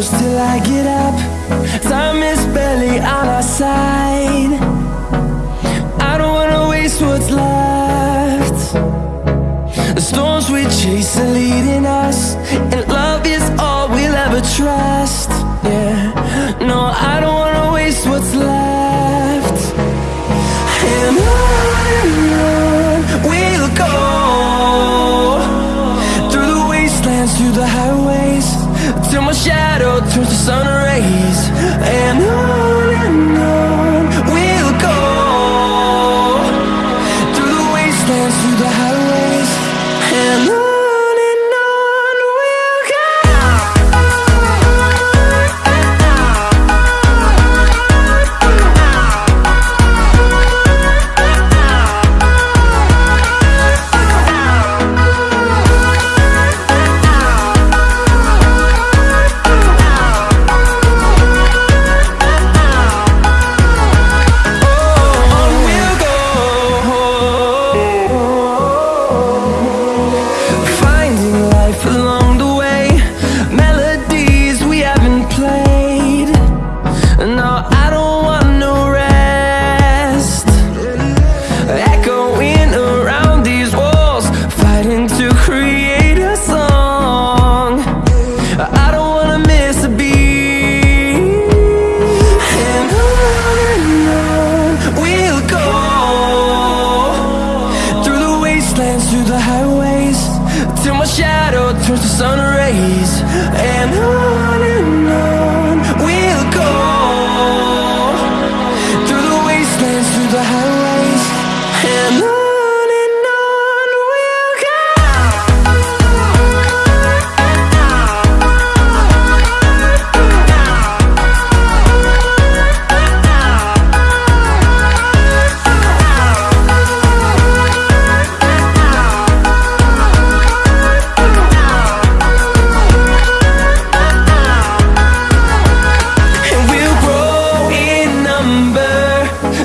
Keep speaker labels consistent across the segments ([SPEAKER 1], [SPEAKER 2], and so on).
[SPEAKER 1] close till I get up. Time is barely on our side. I don't wanna waste what's left. The storms we chase are leading us.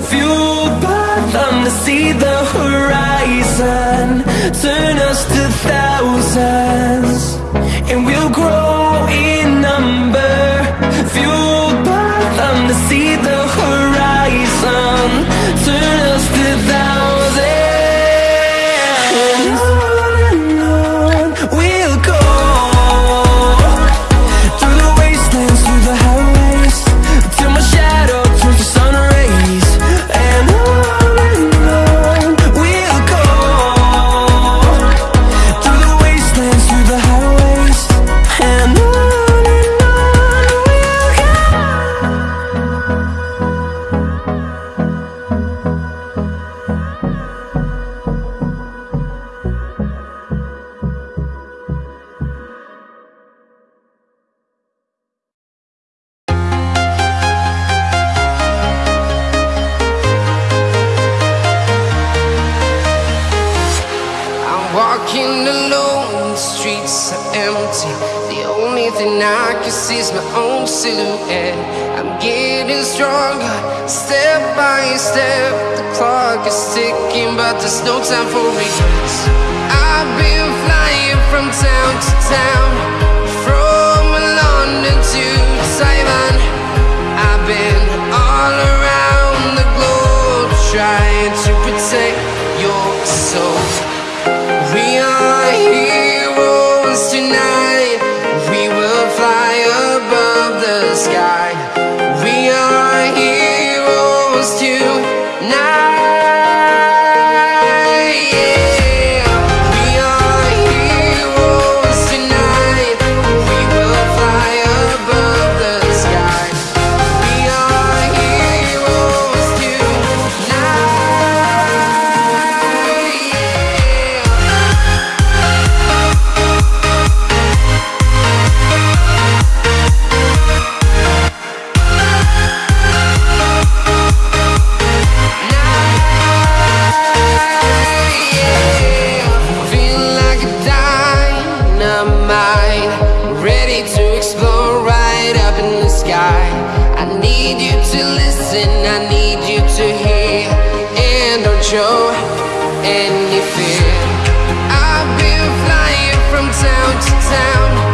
[SPEAKER 1] Fueled by them to see the horizon Turn us to thousands. And we'll grow in number Fueled by them to see the horizon.
[SPEAKER 2] but there's no time for regrets I've been flying from town to town. show any fear I've been flying from town to town.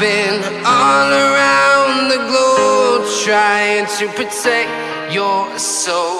[SPEAKER 2] I've been all around the globe trying to protect your soul.